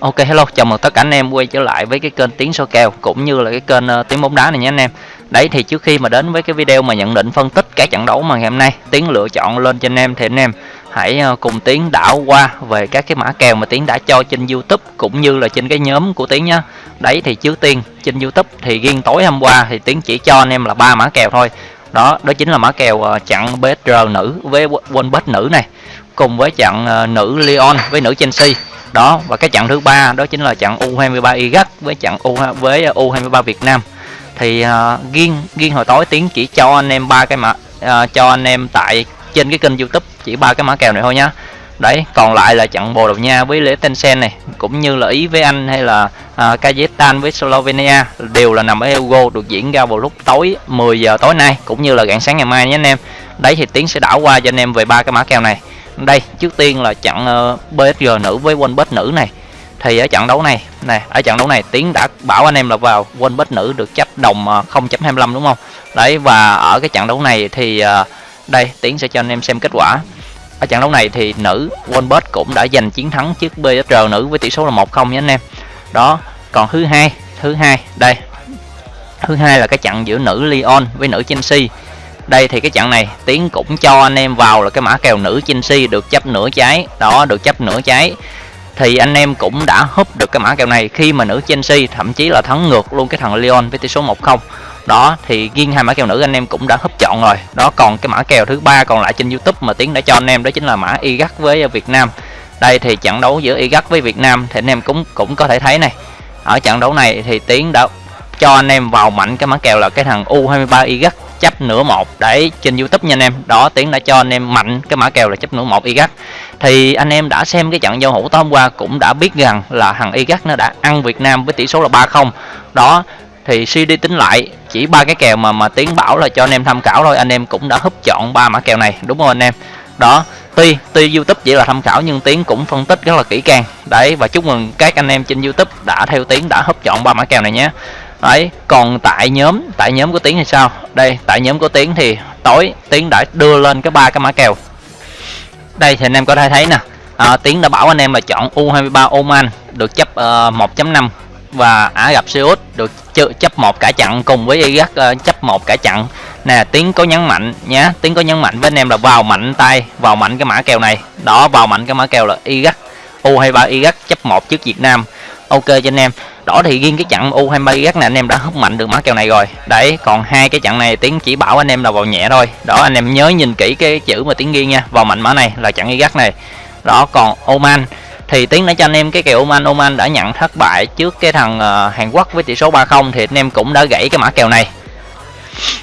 Ok hello, chào mừng tất cả anh em quay trở lại với cái kênh Tiếng Số Kèo cũng như là cái kênh uh, Tiếng Bóng Đá này nhé anh em. Đấy thì trước khi mà đến với cái video mà nhận định phân tích các trận đấu mà ngày hôm nay Tiếng lựa chọn lên cho anh em thì anh em hãy uh, cùng Tiếng đảo qua về các cái mã kèo mà Tiếng đã cho trên YouTube cũng như là trên cái nhóm của Tiếng nhá. Đấy thì trước tiên trên YouTube thì riêng tối hôm qua thì Tiếng chỉ cho anh em là ba mã kèo thôi. Đó, đó chính là mã kèo uh, chặn BSR nữ với quân bet nữ này cùng với chặn ờ, nữ Lyon với nữ Chelsea đó và cái trận thứ ba đó chính là trận U23 Iraq với trận U với U23 Việt Nam. Thì uh, riêng riêng hồi tối tiếng chỉ cho anh em ba cái mã uh, cho anh em tại trên cái kênh YouTube chỉ ba cái mã kèo này thôi nhá. Đấy còn lại là trận Bồ Đào Nha với lễ Tencent này cũng như là Ý với Anh hay là uh, Kazakhstan với Slovenia đều là nằm ở Euro được diễn ra vào lúc tối 10 giờ tối nay cũng như là rạng sáng ngày mai nhé anh em. Đấy thì tiến sẽ đảo qua cho anh em về ba cái mã kèo này đây trước tiên là trận ờ, uh, PSG nữ với Wolves nữ này. Thì ở trận đấu này này ở trận đấu này tiến đã bảo anh em là vào Wolves nữ được chấp đồng ờ, 0.25 đúng không? Đấy và ở cái trận đấu này thì ờ, đây tiến sẽ cho anh em xem kết quả. Ở trận đấu này thì nữ Wolves cũng đã giành chiến thắng trước PSG nữ với tỷ số là 1-0 nhé anh em. Đó còn thứ hai thứ hai đây. Thứ hai là cái trận giữa nữ Lyon với nữ Chelsea đây thì cái trận này, tiến cũng cho anh em vào là cái mã kèo nữ Chelsea được chấp nửa trái. Đó, được chấp nửa trái. Thì anh em cũng đã húp được cái mã kèo này. Khi mà nữ Chelsea thậm chí là thắng ngược luôn cái thằng Lyon với tỷ số 1-0 đó, thì riêng hai mã kèo nữ anh em cũng đã húp chọn rồi. Đó, còn cái mã kèo thứ ba còn lại trên YouTube mà tiến đã cho anh em đó chính là mã Iraq với Việt Nam. Đây thì trận đấu giữa Iraq với Việt Nam thì anh em cũng cũng có thể thấy này. Ở trận đấu này thì tiến đã cho anh em vào mạnh cái mã kèo là cái thằng U23 Iraq chấp nửa một. Đấy trên youtube nha anh em. Đó tiến đã cho anh em mạnh cái mã kèo là chấp nửa một Iraq thì anh em đã xem cái trận giao hữu tối hôm qua cũng đã biết rằng là thằng Iraq nó đã ăn Việt Nam với tỷ số là 3-0 đó, thì suy đi tính lại, chỉ ba cái kèo mà mà tiến bảo là cho anh em tham khảo thôi. Anh em cũng đã húp chọn ba mã kèo này, đúng không anh em? Đó, tuy tuy youtube chỉ là tham khảo nhưng tiến cũng phân tích rất là kỹ càng. Đấy, và chúc mừng các anh em trên youtube đã theo tiến đã húp chọn ba mã kèo này nhé đấy còn tại nhóm tại nhóm của tiến thì sao? Đây tại nhóm của tiến thì tối tiến đã đưa lên cái ba cái mã kèo. Đây thì anh em có thể thấy nè. À, tiến đã bảo anh em là chọn u23 oman được chấp ờ, uh, 1.5 và ả Gặp Seoul được chấp một cả chặn cùng với iraq uh, chấp một cả chặn. Nè tiến có nhấn mạnh nhá tiến có nhấn mạnh với anh em là vào mạnh tay vào mạnh cái mã kèo này. Đó vào mạnh cái mã kèo là iraq u23 iraq chấp một trước việt nam ok cho anh em. Đó thì riêng cái trận U23 gắt này anh em đã hút mạnh được mã kèo này rồi. Đấy còn hai cái trận này tiến chỉ bảo anh em là vào nhẹ thôi. Đó anh em nhớ nhìn kỹ cái chữ mà tiến ghi nha. Vào mạnh mã này là trận gắt này. Đó còn Oman. Thì tiến đã cho anh em cái kèo Oman Oman đã nhận thất bại trước cái thằng uh, Hàn Quốc với tỷ số 3-0 thì anh em cũng đã gãy cái mã kèo này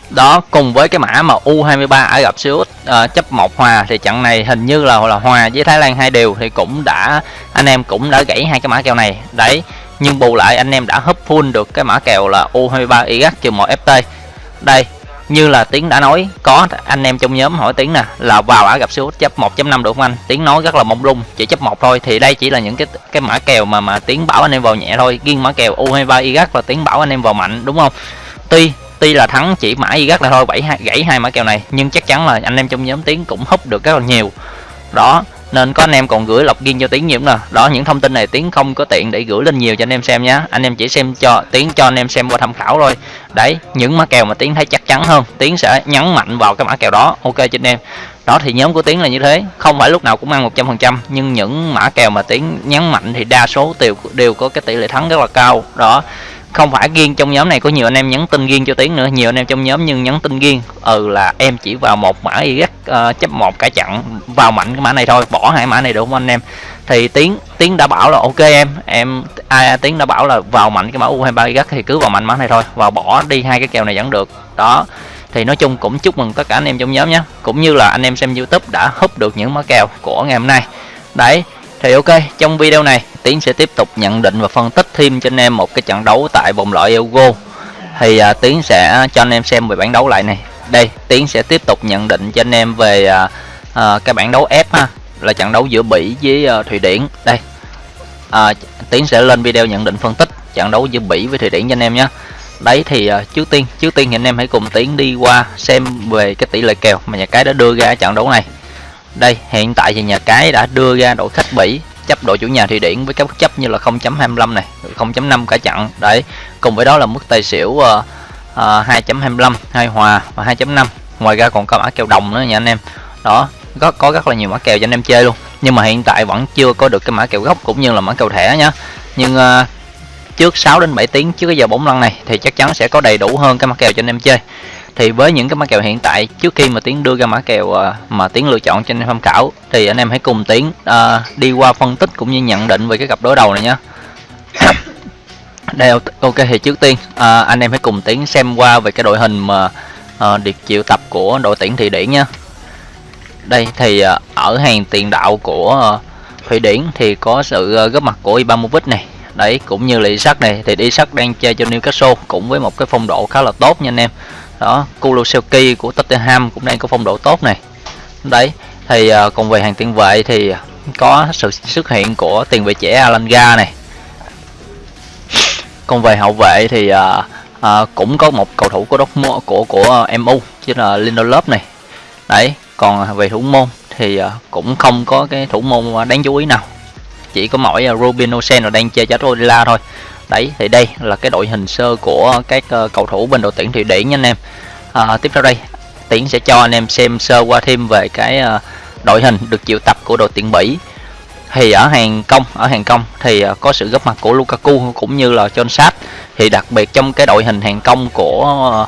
đó cùng với cái mã mà U23 ở gặp Xê uh, chấp một hòa thì trận này hình như là là hòa với Thái Lan hai đều thì cũng đã anh em cũng đã gãy hai cái mã kèo này. Đấy nhưng bù lại anh em đã hấp full được cái mã kèo là U23 Iraq trừ 1 FT đây như là tiếng đã nói có anh em trong nhóm hỏi tiếng nè là vào Ả gặp siêu chấp 1.5 được không anh? Tiếng nói rất là mông lung chỉ chấp một thôi thì đây chỉ là những cái cái mã kèo mà mà tiếng bảo anh em vào nhẹ thôi. Riêng mã kèo U23 Iraq là tiếng bảo anh em vào mạnh đúng không? Tuy tuy là thắng chỉ mã Iraq là thôi bảy gãy hai mã kèo này, nhưng chắc chắn là anh em trong nhóm tiếng cũng húp được rất là nhiều. Đó, nên có anh em còn gửi lọc riêng cho tiến nhiều nè đó, những thông tin này tiến không có tiện để gửi lên nhiều cho anh em xem nhé anh em chỉ xem cho, tiến cho anh em xem qua tham khảo thôi. Đấy, những mã kèo mà tiến thấy chắc chắn hơn, tiến sẽ nhấn mạnh vào cái mã kèo đó. Ok cho anh em. Đó, thì nhóm của tiến là như thế. Không phải lúc nào cũng ăn một trăm phần trăm, nhưng những mã kèo mà tiến nhấn mạnh thì đa số đều đều có cái tỷ lệ thắng rất là cao. Đó không phải riêng trong nhóm này có nhiều anh em nhắn tin riêng cho tiến nữa nhiều anh em trong nhóm nhưng nhắn tin riêng ừ là em chỉ vào một mã y uh, ờ, chấp một cả chặn vào mạnh cái mã này thôi bỏ hai mã này được không anh em? Thì tiến tiến đã bảo là ok em em ai tiến đã bảo là vào mạnh cái mã u 23 y thì cứ vào mạnh mã này thôi và bỏ đi hai cái kèo này vẫn được. Đó thì nói chung cũng chúc mừng tất cả anh em trong nhóm nhé. Cũng như là anh em xem youtube đã húp được những mã kèo của ngày hôm nay. Đấy thì ok trong video này tiến sẽ tiếp tục nhận định và phân tích thêm cho anh em một cái trận đấu tại vòng loại Euro. Thì à, tiến sẽ cho anh em xem về bản đấu lại này. Đây tiến sẽ tiếp tục nhận định cho anh em về à, à, cái bản đấu F ha là trận đấu giữa Bỉ với à, Thụy Điển. Đây. À, tiến sẽ lên video nhận định phân tích trận đấu giữa Bỉ với Thụy Điển cho anh em nhé. Đấy thì à, trước tiên trước tiên thì anh em hãy cùng tiến đi qua xem về cái tỷ lệ kèo mà nhà cái đã đưa ra trận đấu này. Đây hiện tại thì nhà cái đã đưa ra đội khách Bỉ chấp đội chủ nhà Thụy Điển với các mức chấp như là 0.25 này 0.5 cả chặn đấy cùng với đó là mức tài xỉu uh, uh, 2.25 hai hòa và 2.5 ngoài ra còn có mã kèo đồng nữa nha anh em. Đó có có rất là nhiều mã kèo cho anh em chơi luôn. Nhưng mà hiện tại vẫn chưa có được cái mã kèo gốc cũng như là mã kèo thẻ nhá. Nhưng uh, trước 6 đến 7 tiếng trước cái giờ bóng lăn này thì chắc chắn sẽ có đầy đủ hơn cái mã kèo cho anh em chơi thì với những cái mã kèo hiện tại trước khi mà tiến đưa ra mã kèo ờ, mà tiến lựa chọn cho anh em tham khảo thì anh em hãy cùng tiến uh, đi qua phân tích cũng như nhận định về cái cặp đối đầu này nhé đây ok thì trước tiên uh, anh em hãy cùng tiến xem qua về cái đội hình mà uh, được triệu tập của đội tuyển thụy điển nha đây thì uh, ở hàng tiền đạo của uh, thụy điển thì có sự uh, góp mặt của ibrahimovic này. Đấy cũng như là Isak này. Thì Isak đang chơi cho Newcastle cũng với một cái phong độ khá là tốt nha anh em đó Kulusevski của Tottenham cũng đang có phong độ tốt này. Đấy thì uh, còn về hàng tiền vệ thì có sự xuất hiện của tiền vệ trẻ Alanga này. Còn về hậu vệ thì uh, uh, cũng có một cầu thủ của Dortmund của của MU chứ là Lindelof này. Đấy còn về thủ môn thì uh, cũng không có cái thủ môn đáng chú ý nào. Chỉ có mỗi uh, Robin Olsen là đang chơi cho Rodila thôi đấy thì đây là cái đội hình sơ của các ờ, cầu thủ bên đội tuyển thụy điển nha anh em. À, tiếp theo đây tiến sẽ cho anh em xem sơ qua thêm về cái ờ, đội hình được triệu tập của đội tuyển bỉ. Thì ở hàng công ở hàng công thì ờ, có sự góp mặt của Lukaku cũng như là John Sát thì đặc biệt trong cái đội hình hàng công của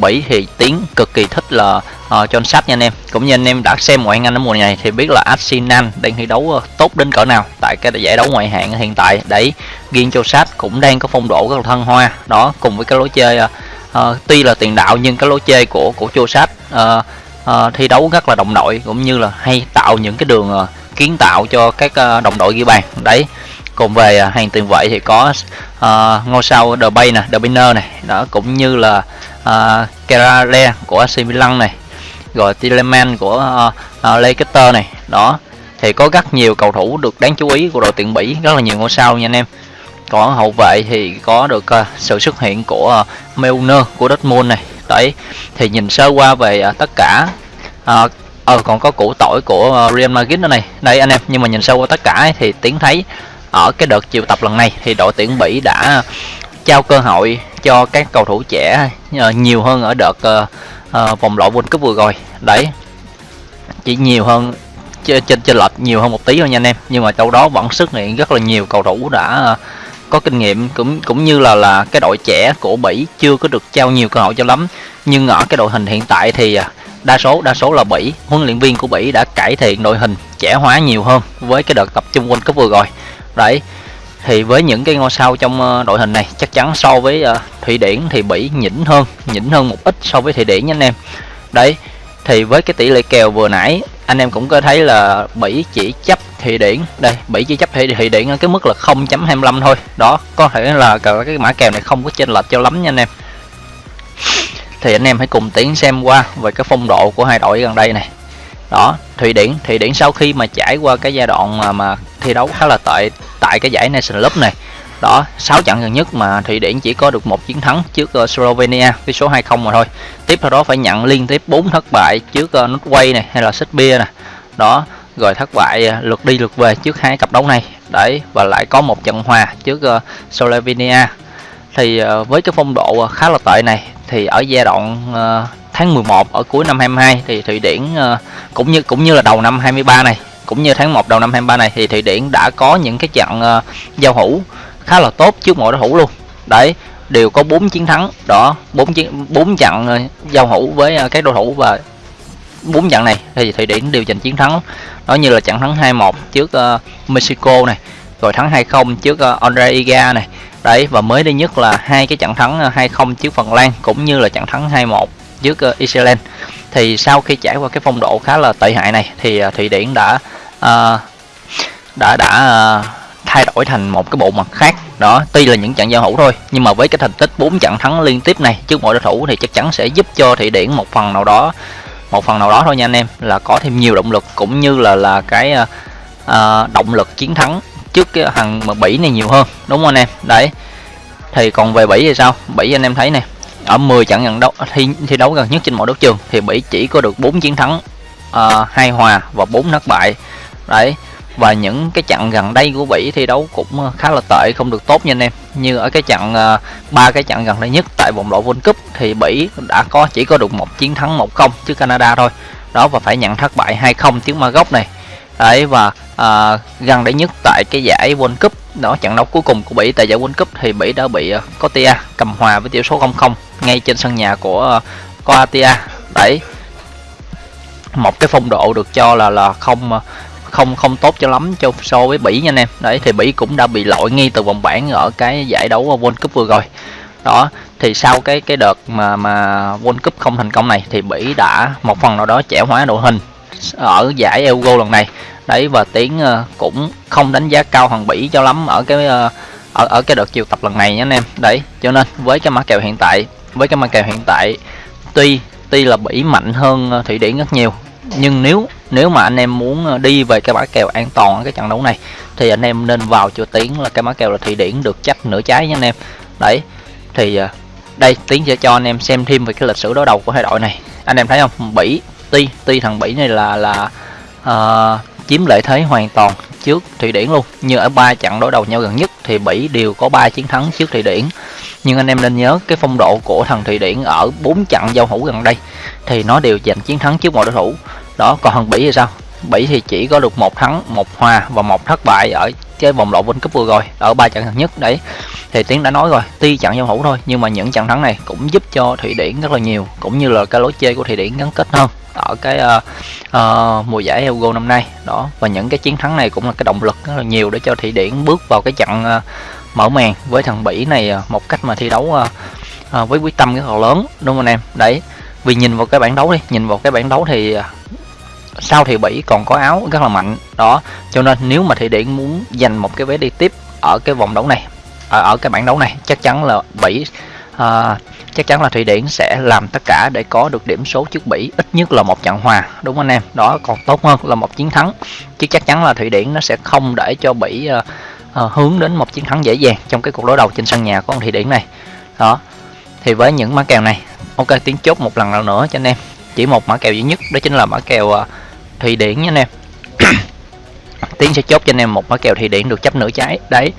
Bỉ thì Tiến cực kỳ thích là uh, cho anh sắp nha anh em. Cũng như anh em đã xem ngoại hạng Anh ở mùa này thì biết là Arsenal đang thi đấu uh, tốt đến cỡ nào tại cái giải đấu ngoại hạng hiện tại. Đấy riêng cho Sát cũng đang có phong độ rất là thân hoa. Đó cùng với cái lối chơi uh, uh, tuy là tiền đạo nhưng cái lối chơi của của John Sát uh, uh, thi đấu rất là đồng đội cũng như là hay tạo những cái đường uh, kiến tạo cho các uh, đồng đội ghi bàn. Đấy còn về uh, hàng tiền vệ thì có uh, ngôi sao The Bay nè, The Banner này, đó cũng như là uh, Kerale của AC Milan này, rồi Tielemans của uh, uh, Leicester này, đó. Thì có rất nhiều cầu thủ được đáng chú ý của đội tuyển Bỉ, rất là nhiều ngôi sao nha anh em. Còn hậu vệ thì có được uh, sự xuất hiện của uh, Milner của Dortmund này, đấy. Thì nhìn sơ qua về uh, tất cả uh, ờ còn có củ tỏi của uh, Real Madrid nữa này. Đây anh em nhưng mà nhìn sâu qua tất cả thì tiến thấy ở cái đợt triệu tập lần này thì đội tuyển Bỉ đã trao cơ hội cho các cầu thủ trẻ uh, nhiều hơn ở đợt uh, vòng loại World Cup vừa rồi. Đấy. Chỉ nhiều hơn trên trên lệch nhiều hơn một tí thôi nha anh em. Nhưng mà trong đó vẫn xuất hiện rất là nhiều cầu thủ đã uh, có kinh nghiệm. Cũng cũng như là là cái đội trẻ của Bỉ chưa có được trao nhiều cơ hội cho lắm. Nhưng ở cái đội hình hiện tại thì ờ, đa số đa số là Bỉ. Huấn luyện viên của Bỉ đã cải thiện đội hình trẻ hóa nhiều hơn với cái đợt tập trung World Cup vừa rồi. Đấy thì với những cái ngôi sao trong ờ, đội hình này chắc chắn so với ờ, Thụy Điển thì Bỉ nhỉnh hơn nhỉnh hơn một ít so với Thụy Điển nha anh em. Đấy thì với cái tỷ lệ kèo vừa nãy anh em cũng có thấy là Bỉ chỉ chấp Thụy Điển. Đây Bỉ chỉ chấp Thụy Điển ở cái mức là 0.25 thôi. Đó có thể là cái mã kèo này không có chênh lệch cho lắm nha anh em. Thì anh em hãy cùng tiến xem qua về cái phong độ của hai đội gần đây này. Đó thụy điển thụy điển sau khi mà trải qua cái giai đoạn mà, mà thi đấu khá là tệ tại cái giải nation cup này. Đó 6 trận gần nhất mà thụy điển chỉ có được một chiến thắng trước uh, slovenia với số 20 mà thôi. Tiếp theo đó phải nhận liên tiếp 4 thất bại trước uh, norway này hay là serbia nè. Đó rồi thất bại uh, lượt đi lượt về trước hai cặp đấu này. Đấy và lại có một trận hòa trước uh, slovenia. Thì uh, với cái phong độ khá là tệ này thì ở giai đoạn uh, tháng 11 ở cuối năm 22 thì Thụy Điển uh, cũng như cũng như là đầu năm 23 này cũng như tháng 1 đầu năm 23 này thì Thụy Điển đã có những cái trận uh, giao hữu khá là tốt trước mọi đối thủ luôn. Đấy đều có 4 chiến thắng đó 4 chiến 4 trận uh, giao hữu với uh, các đối thủ và 4 trận này thì Thụy Điển đều giành chiến thắng. Đó như là trận thắng 2-1 trước uh, Mexico này rồi thắng 2-0 trước uh, Andre Iga này. Đấy và mới đây nhất là hai cái trận thắng 2-0 trước Phần Lan cũng như là trận thắng 2-1 trước uh, Iceland thì sau khi trải qua cái phong độ khá là tệ hại này thì uh, Thụy Điển đã uh, đã đã uh, thay đổi thành một cái bộ mặt khác. Đó tuy là những trận giao hữu thôi nhưng mà với cái thành tích 4 trận thắng liên tiếp này trước mọi đối thủ thì chắc chắn sẽ giúp cho thị Điển một phần nào đó một phần nào đó thôi nha anh em là có thêm nhiều động lực cũng như là là cái uh, động lực chiến thắng trước cái thằng mà Bỉ này nhiều hơn đúng không anh em? Đấy thì còn về Bỉ thì sao? Bỉ anh em thấy nè ở 10 trận gần đấu thi thi đấu gần nhất trên mọi đấu trường thì Bỉ chỉ có được 4 chiến thắng uh, hai hòa và 4 thất bại đấy và những cái trận gần đây của Bỉ thi đấu cũng ờ, khá là tệ không được tốt nha anh em. Như ở cái trận ờ, ba cái trận gần đây nhất tại vòng loại World Cup thì Bỉ đã có chỉ có được một chiến thắng 1-0 trước Canada thôi. Đó và phải nhận thất bại 2-0 trước Maroc này. Đấy và à, gần đây nhất tại cái giải World Cup đó trận đấu cuối cùng của Bỉ tại giải World Cup thì Bỉ đã bị uh, cầm hòa với tỷ số 0-0 ngay trên sân nhà của uh, Croatia đấy một cái phong độ được cho là là không không không tốt cho lắm cho so với Bỉ nha anh em. Đấy, thì Bỉ cũng đã bị loại ngay từ vòng bảng ở cái giải đấu World Cup vừa rồi. Đó, thì sau cái cái đợt mà mà World Cup không thành công này thì Bỉ đã một phần nào đó trẻ hóa đội hình ở giải Euro lần này. Đấy, và tiến ờ, cũng không đánh giá cao thằng Bỉ cho lắm ở cái ờ, ở ở cái đợt chiều tập lần này nhé anh em. Đấy, cho nên với cái mã kèo hiện tại, với cái mã kèo hiện tại, tuy tuy là Bỉ mạnh hơn ờ, Thụy Điển rất nhiều, nhưng nếu nếu mà anh em muốn ờ, đi về cái mã kèo an toàn ở cái trận đấu này thì anh em nên vào cho tiến là cái mã kèo là Thụy Điển được chắc nửa trái nha anh em. Đấy thì ờ, đây tiến sẽ cho anh em xem thêm về cái lịch sử đối đầu của hai đội này. Anh em thấy không? Bỉ tuy tuy thằng Bỉ này là là uh, chiếm lợi thế hoàn toàn trước Thụy Điển luôn. Như ở ba trận đối đầu nhau gần nhất thì Bỉ đều có 3 chiến thắng trước Thụy Điển. Nhưng anh em nên nhớ cái phong độ của thằng Thụy Điển ở bốn trận giao hữu gần đây thì nó đều giành chiến thắng trước mọi đối thủ đó còn thằng Bỉ thì sao? Bỉ thì chỉ có được một thắng một hòa và một thất bại ở cái vòng loại World Cup vừa rồi ở ba trận gần nhất đấy. Thì tiến đã nói rồi tuy trận giao hữu thôi nhưng mà những trận thắng này cũng giúp cho thụy điển rất là nhiều cũng như là cái lối chơi của thụy điển gắn kết hơn ở cái uh, uh, mùa giải Euro năm nay. Đó và những cái chiến thắng này cũng là cái động lực rất là nhiều để cho thụy điển bước vào cái trận uh, mở màn với thằng bỉ này uh, một cách mà thi đấu uh, uh, với quyết tâm rất là lớn đúng không anh em? Đấy vì nhìn vào cái bảng đấu đi nhìn vào cái bảng đấu thì uh, sau thì Bỉ còn có áo rất là mạnh đó. Cho nên nếu mà Thụy Điển muốn giành một cái vé đi tiếp ở cái vòng đấu này ở, ở cái bảng đấu này chắc chắn là Bỉ à, chắc chắn là Thụy Điển sẽ làm tất cả để có được điểm số trước Bỉ ít nhất là một trận hòa đúng không anh em? Đó còn tốt hơn là một chiến thắng chứ chắc chắn là Thụy Điển nó sẽ không để cho Bỉ à, à, hướng đến một chiến thắng dễ dàng trong cái cuộc đối đầu trên sân nhà của ông Thụy Điển này. Đó thì với những mã kèo này ok tiến chốt một lần nào nữa cho anh em. Chỉ một mã kèo duy nhất đó chính là mã kèo uh, Thụy Điển nha anh em. Tiến sẽ chốt cho anh em một mã kèo Thụy Điển được chấp nửa trái. Đấy.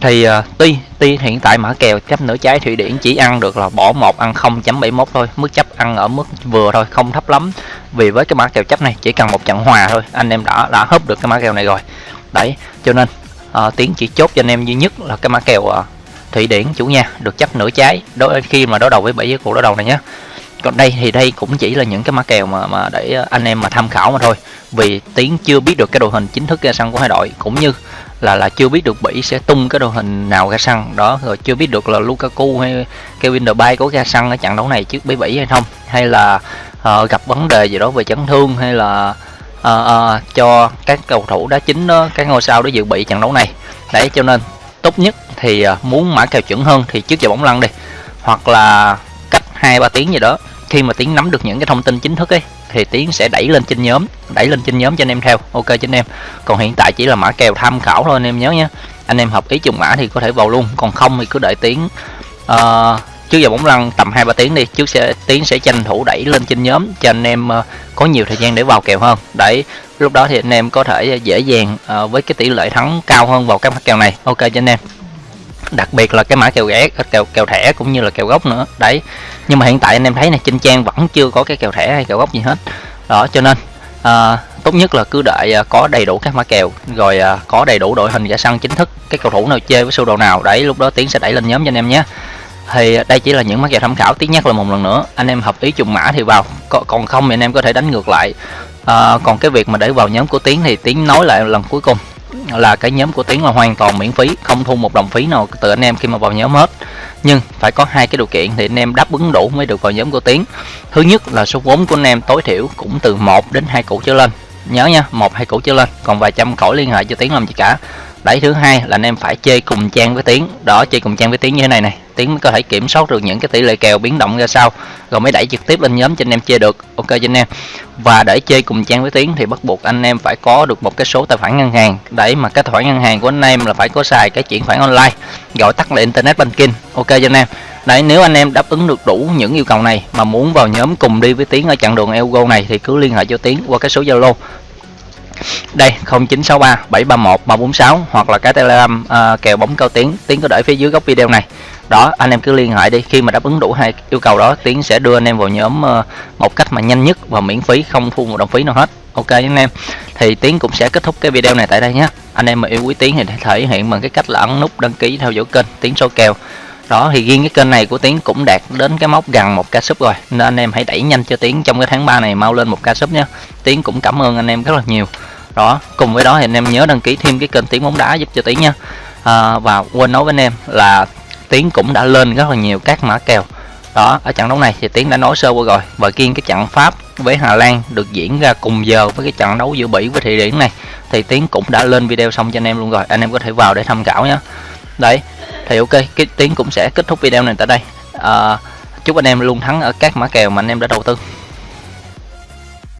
Thì uh, tuy tuy hiện tại mã kèo chấp nửa trái Thụy Điển chỉ ăn được là bỏ một ăn 0.71 thôi. Mức chấp ăn ở mức vừa thôi không thấp lắm. Vì với cái mã kèo chấp này chỉ cần một trận hòa thôi anh em đã đã hấp được cái mã kèo này rồi. Đấy cho nên uh, Tiến chỉ chốt cho anh em duy nhất là cái mã kèo à, uh, Thụy Điển chủ nhà được chấp nửa trái. Đối khi mà đối đầu với bảy cái cuộc đối đầu này nhé còn đây thì đây cũng chỉ là những cái mã kèo mà mà để ờ, anh em mà tham khảo mà thôi. Vì tiến chưa biết được cái đội hình chính thức ra sân của hai đội cũng như là là chưa biết được Bỉ sẽ tung cái đội hình nào ra sân. Đó rồi chưa biết được là Lukaku hay Kevin De Bruyne có ra sân ở trận đấu này trước Bỉ Bỉ hay không. Hay là uh, gặp vấn đề gì đó về chấn thương hay là uh, uh, cho các cầu thủ đá chính đó các ngôi sao đó dự bị trận đấu này. Đấy cho nên tốt nhất thì uh, muốn mã kèo chuẩn hơn thì trước giờ bóng lăn đi. Hoặc là cách hai ba tiếng gì đó khi mà tiến nắm được những cái thông tin chính thức ấy thì tiến sẽ đẩy lên trên nhóm đẩy lên trên nhóm cho anh em theo. Ok cho anh em. Còn hiện tại chỉ là mã kèo tham khảo thôi anh em nhớ nhé anh em hợp ý trùng mã thì có thể vào luôn. Còn không thì cứ đợi tiến uh, trước giờ bóng lăn tầm hai ba tiếng đi. Trước sẽ tiến sẽ tranh thủ đẩy lên trên nhóm cho anh em uh, có nhiều thời gian để vào kèo hơn. Đấy lúc đó thì anh em có thể dễ dàng uh, với cái tỷ lệ thắng cao hơn vào các mã kèo này. Ok cho anh em. Đặc biệt là cái mã kèo ghé kèo kèo thẻ cũng như là kèo gốc nữa. Đấy nhưng mà hiện tại anh em thấy này trên trang vẫn chưa có cái kèo thẻ hay kèo gốc gì hết. Đó cho nên à, tốt nhất là cứ đợi à, có đầy đủ các mã kèo rồi à, có đầy đủ đội hình ra sân chính thức cái cầu thủ nào chơi với sơ đồ nào đấy lúc đó tiến sẽ đẩy lên nhóm cho anh em nhé. Thì đây chỉ là những mã kèo tham khảo tiến nhắc là một lần nữa anh em hợp ý trùng mã thì vào còn không thì anh em có thể đánh ngược lại. À, còn cái việc mà để vào nhóm của tiến thì tiến nói lại lần cuối cùng là cái nhóm của tiến là hoàn toàn miễn phí không thu một đồng phí nào từ anh em khi mà vào nhóm hết nhưng phải có hai cái điều kiện thì anh em đáp ứng đủ mới được vào nhóm của tiến. Thứ nhất là số vốn của anh em tối thiểu cũng từ 1 đến hai củ trở lên. Nhớ nha, một, hai củ trở lên, còn vài trăm khỏi liên hệ cho tiến làm gì cả. Đấy, thứ hai là anh em phải chơi cùng trang với tiến. Đó, chơi cùng trang với tiến như thế này này tiến có thể kiểm soát được những cái tỷ lệ kèo biến động ra sao. Rồi mới đẩy trực tiếp lên nhóm cho anh em chơi được. Ok cho anh em. Và để chơi cùng trang với tiến thì bắt buộc anh em phải có được một cái số tài khoản ngân hàng. Để mà cái tài khoản ngân hàng của anh em là phải có xài cái chuyển khoản online, gọi tắt là internet banking. Ok cho anh em. Đấy, nếu anh em đáp ứng được đủ những yêu cầu này mà muốn vào nhóm cùng đi với tiến ở chặng đường Euro này thì cứ liên hệ cho tiến qua cái số zalo đây 0963 731 346 hoặc là cái telegram uh, kèo bóng cao tiếng. Tiếng có để phía dưới góc video này. Đó anh em cứ liên hệ đi. Khi mà đáp ứng đủ hai yêu cầu đó tiến sẽ đưa anh em vào nhóm uh, một cách mà nhanh nhất và miễn phí không thu một đồng phí nào hết. Ok anh em. Thì tiến cũng sẽ kết thúc cái video này tại đây nhé. Anh em mà yêu quý tiến thì thể hiện bằng cái cách là ấn nút đăng ký theo dõi kênh tiến số kèo đó thì riêng cái kênh này của tiến cũng đạt đến cái mốc gần một ca sub rồi. Nên anh em hãy đẩy nhanh cho tiến trong cái tháng 3 này mau lên một ca sub nhé. Tiến cũng cảm ơn anh em rất là nhiều. Đó cùng với đó thì anh em nhớ đăng ký thêm cái kênh tiến bóng đá giúp cho tiến nha. À, và quên nói với anh em là tiến cũng đã lên rất là nhiều các mã kèo. Đó ở trận đấu này thì tiến đã nói sơ qua rồi. Và kiên cái trận pháp với hà lan được diễn ra cùng giờ với cái trận đấu giữa bỉ với thụy điển này thì tiến cũng đã lên video xong cho anh em luôn rồi. Anh em có thể vào để tham khảo nhé. Đấy thì ok cái tiếng cũng sẽ kết thúc video này tại đây. À, chúc anh em luôn thắng ở các mã kèo mà anh em đã đầu tư.